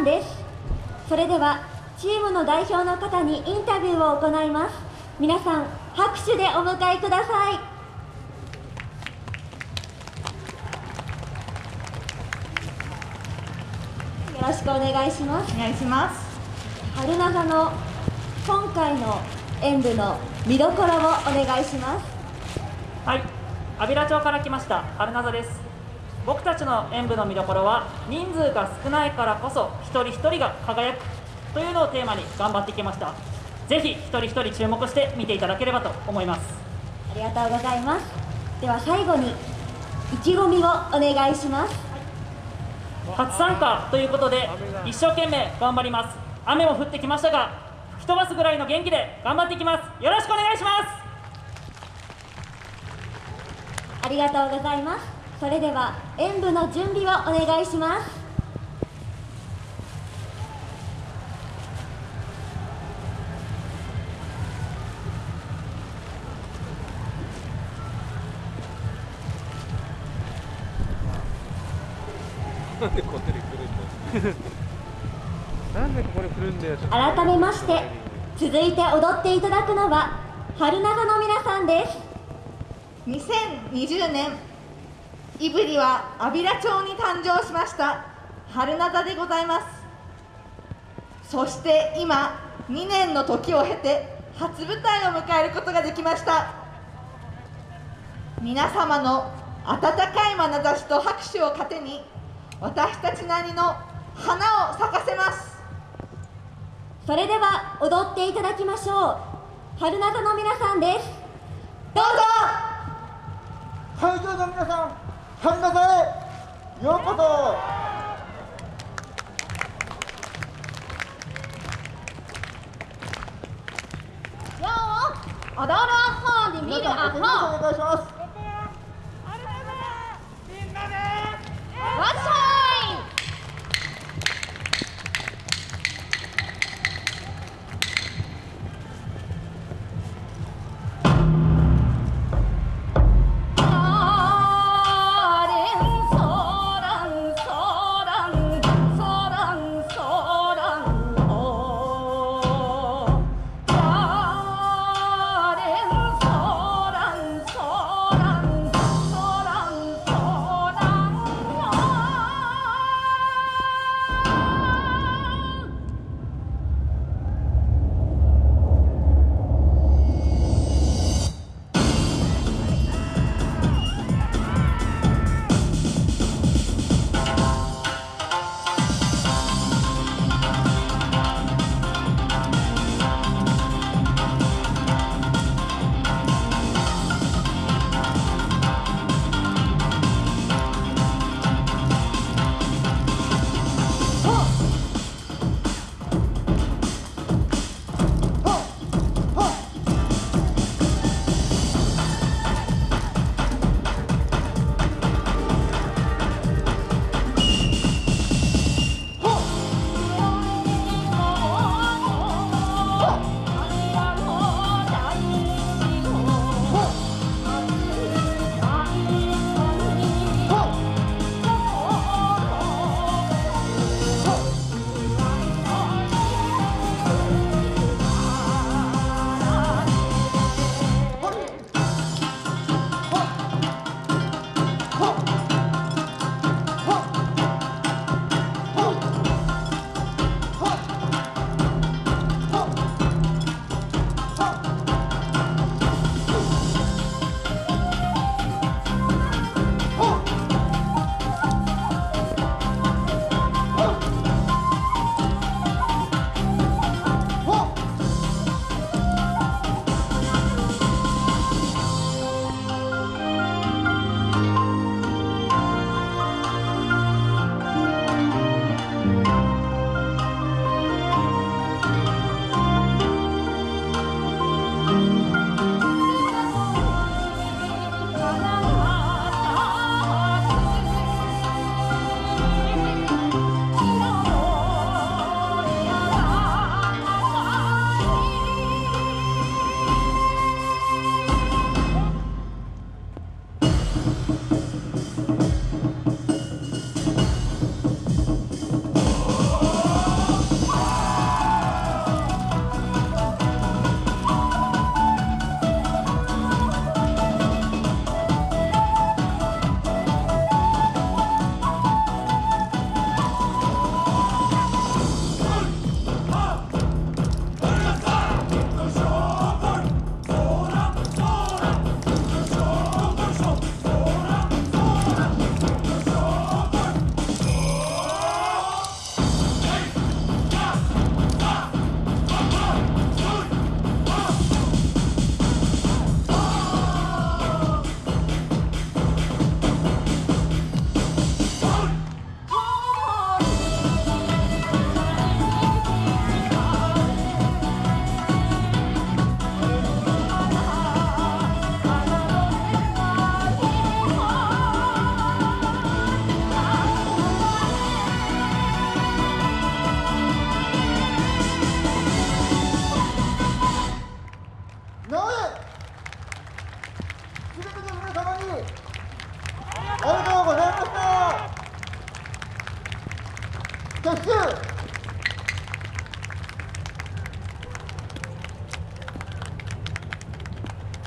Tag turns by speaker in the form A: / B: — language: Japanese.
A: んです。それではチームの代表の方にインタビューを行います。皆さん拍手でお迎えください。よろしくお願いします。
B: お願いします。
A: 春長の今回の演舞の見どころをお願いします。
C: はい。安平町から来ました春名座です僕たちの演舞の見どころは人数が少ないからこそ一人一人が輝くというのをテーマに頑張ってきました。ぜひ一人一人注目して見ていただければと思います。
A: ありがとうございます。では最後に意気込みをお願いします。
C: 初参加ということで一生懸命頑張ります。雨も降ってきましたが吹き飛ばすぐらいの元気で頑張っていきます。よろしくお願いします。
A: ありがとうございますそれでは演舞の準備をお願いします。
D: なんでここで来るんだよ。なんでここに来るんだよ。ちょっと
A: 改めまして続いて踊っていただくのは春長の皆さんです。
B: 2020年胆振は安平町に誕生しました。春名座でございます。そして今2年の時を経て初舞台を迎えることができました。皆様の温かい眼差しと拍手を糧に私たちなりの花を咲かせます。
A: それでは踊っていただきましょう。春長の皆さんです。
B: どうぞ。
E: 会場の皆さん、神田さんへようこそ。